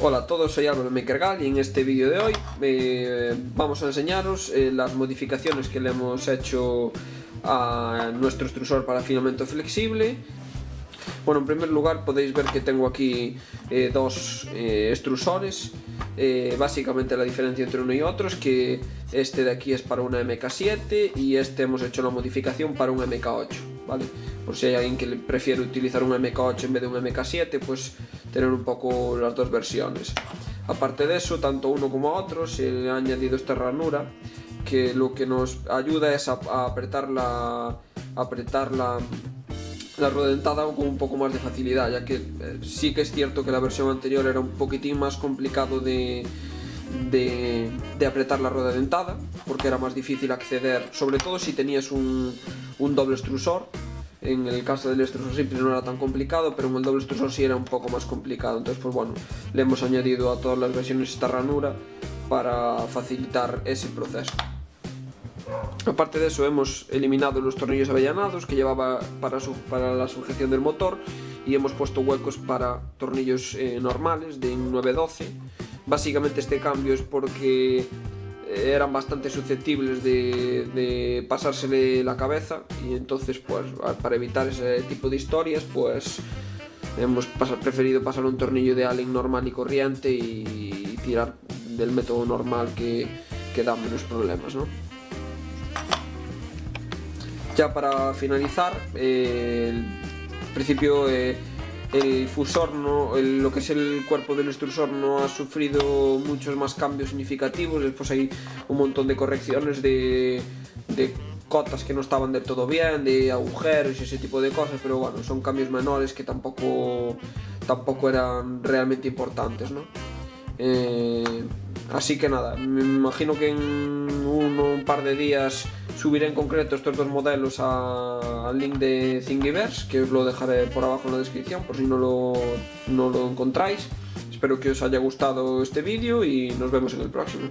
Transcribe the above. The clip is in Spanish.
Hola a todos, soy Álvaro Mekergal y en este vídeo de hoy eh, vamos a enseñaros eh, las modificaciones que le hemos hecho a nuestro extrusor para filamento flexible bueno, en primer lugar podéis ver que tengo aquí eh, dos eh, extrusores eh, básicamente la diferencia entre uno y otro es que este de aquí es para una MK7 y este hemos hecho la modificación para un MK8 ¿vale? por si hay alguien que prefiere utilizar un MK8 en vez de un MK7 pues tener un poco las dos versiones aparte de eso, tanto uno como otro se ha añadido esta ranura que lo que nos ayuda es a, apretar la apretar la la rueda dentada con un poco más de facilidad, ya que eh, sí que es cierto que la versión anterior era un poquitín más complicado de, de, apretar la rueda dentada, porque era más difícil acceder, sobre todo si tenías un, un doble extrusor, en el caso del extrusor simple no era tan complicado, pero en el doble extrusor sí era un poco más complicado, entonces pues bueno, le hemos añadido a todas las versiones esta ranura para facilitar ese proceso. Aparte de eso hemos eliminado los tornillos avellanados que llevaba para, la sujeción del motor y hemos puesto huecos para tornillos eh, normales de 912. Básicamente este cambio es porque eran bastante susceptibles de, de, la cabeza y entonces pues para evitar ese tipo de historias pues hemos preferido pasar un tornillo de Allen normal y corriente y tirar del método normal que, que da menos problemas, ¿no? Ya para finalizar, eh, el principio eh, el fusor, no, lo que es el cuerpo del extrusor no ha sufrido muchos más cambios significativos, después hay un montón de correcciones de, cotas que no estaban del todo bien, de agujeros y ese tipo de cosas, pero bueno, son cambios menores que tampoco, tampoco eran realmente importantes, ¿no? Eh, así que nada, me imagino que en un par de días subiré en concreto estos dos modelos al link de Thingiverse, que os lo dejaré por abajo en la descripción por si no lo, no lo encontráis. Espero que os haya gustado este vídeo y nos vemos en el próximo.